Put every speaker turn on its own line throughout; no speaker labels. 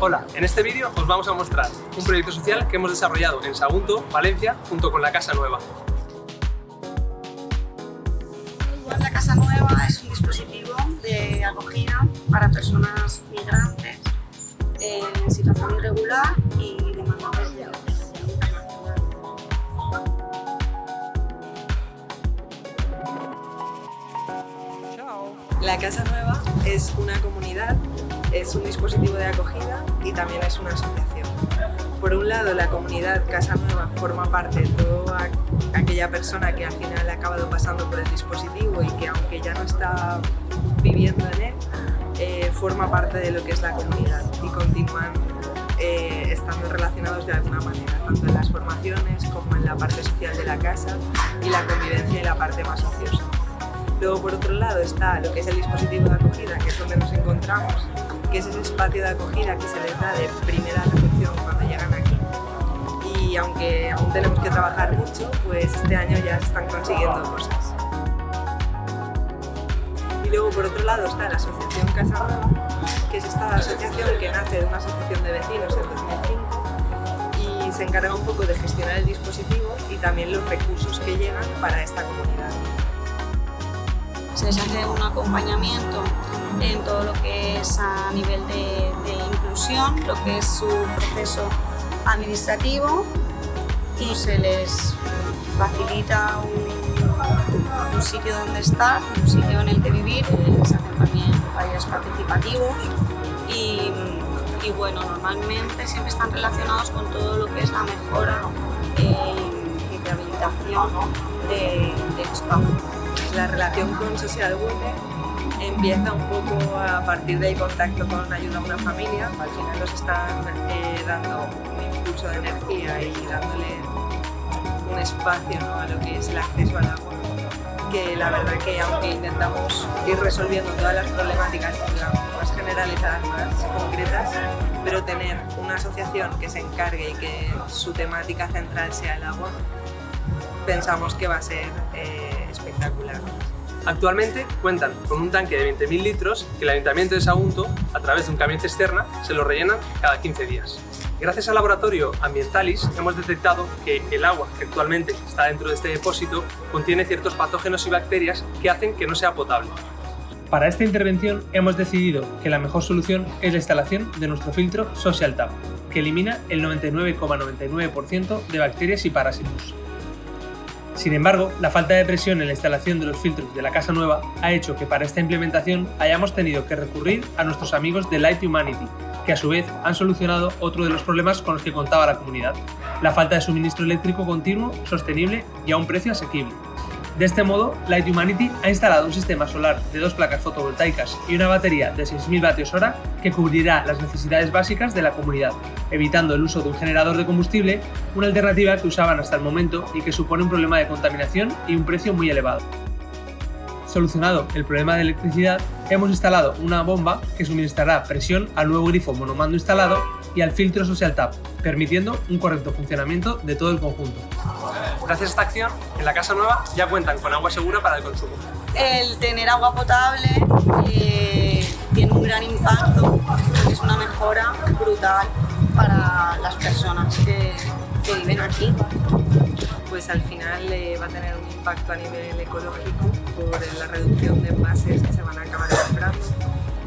Hola, en este vídeo os vamos a mostrar un proyecto social que hemos desarrollado en Sagunto, Valencia, junto con la Casa Nueva.
La Casa Nueva es un dispositivo de acogida para personas migrantes en situación irregular y demandantes de
La Casa Nueva es una comunidad, es un dispositivo de acogida y también es una asociación. Por un lado, la comunidad Casa Nueva forma parte de toda aquella persona que al final ha acabado pasando por el dispositivo y que aunque ya no está viviendo en él, eh, forma parte de lo que es la comunidad y continúan eh, estando relacionados de alguna manera, tanto en las formaciones como en la parte social de la casa y la convivencia y la parte más ociosa. Luego, por otro lado, está lo que es el dispositivo de acogida, que es donde nos encontramos, que es ese espacio de acogida que se les da de primera recepción cuando. Y aunque aún tenemos que trabajar mucho, pues este año ya se están consiguiendo cosas. Y luego, por otro lado, está la Asociación Casa Nueva, que es esta asociación que nace de una asociación de vecinos en 2005 y se encarga un poco de gestionar el dispositivo y también los recursos que llegan para esta comunidad
se les hace un acompañamiento en todo lo que es a nivel de, inclusión, lo que es su proceso administrativo y se les facilita un, sitio donde estar, un sitio en el que vivir, se hacen también talleres participativos. Y, bueno, normalmente siempre están relacionados con todo lo que es la mejora eh, y rehabilitación de, del espacio.
La relación con Social Women empieza un poco a partir del contacto con ayuda a una familia. Al final nos están eh, dando un impulso de energía y dándole un espacio a lo que es el acceso al agua. Que la verdad que aunque intentamos ir resolviendo todas las problemáticas más generalizadas, más concretas, pero tener una asociación que se encargue y que su temática central sea el agua, pensamos que va a ser eh, espectacular.
Actualmente cuentan con un tanque de 20.000 litros que el Ayuntamiento de Sagunto, a través de un camión cisterna, se lo rellenan cada 15 días. Gracias al laboratorio Ambientalis hemos detectado que el agua que actualmente está dentro de este depósito contiene ciertos patógenos y bacterias que hacen que no sea potable. Para esta intervención hemos decidido que la mejor solución es la instalación de nuestro filtro Social Tap, que elimina el 99,99% de bacterias y parásitos. Sin embargo, la falta de presión en la instalación de los filtros de la casa nueva ha hecho que para esta implementación hayamos tenido que recurrir a nuestros amigos de Light Humanity, que a su vez han solucionado otro de los problemas con los que contaba la comunidad, la falta de suministro eléctrico continuo, sostenible y a un precio asequible. De este modo, Light Humanity ha instalado un sistema solar de dos placas fotovoltaicas y una batería de 6.000 vatios hora que cubrirá las necesidades básicas de la comunidad, evitando el uso de un generador de combustible, una alternativa que usaban hasta el momento y que supone un problema de contaminación y un precio muy elevado. Solucionado el problema de electricidad, hemos instalado una bomba que suministrará presión al nuevo grifo monomando instalado y al filtro Social Tap, permitiendo un correcto funcionamiento de todo el conjunto. Gracias a esta acción, en la casa nueva ya cuentan con agua segura para el consumo.
El tener agua potable eh, tiene un gran impacto, es una mejora brutal para las personas que, viven aquí.
Pues al final eh, va a tener un impacto a nivel ecológico por la reducción de envases que se van a acabar comprando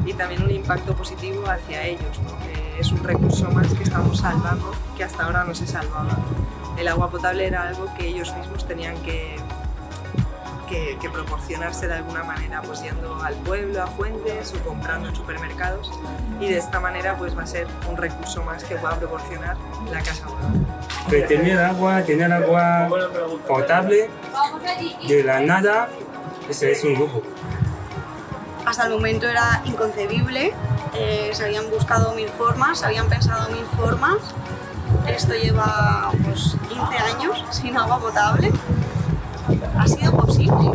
y también un impacto positivo hacia ellos, porque es un recurso más que estamos salvando que hasta ahora no se salvaba. El agua potable era algo que ellos mismos tenían que, que, proporcionarse de alguna manera, pues yendo al pueblo, a fuentes o comprando en supermercados y de esta manera pues va a ser un recurso más que pueda proporcionar la Casa Nueva.
tener agua, tener agua potable de la nada, ese es un lujo
hasta el momento era inconcebible, eh, se habían buscado mil formas, se habían pensado mil formas. Esto lleva pues, 15 años sin agua potable. Ha sido posible.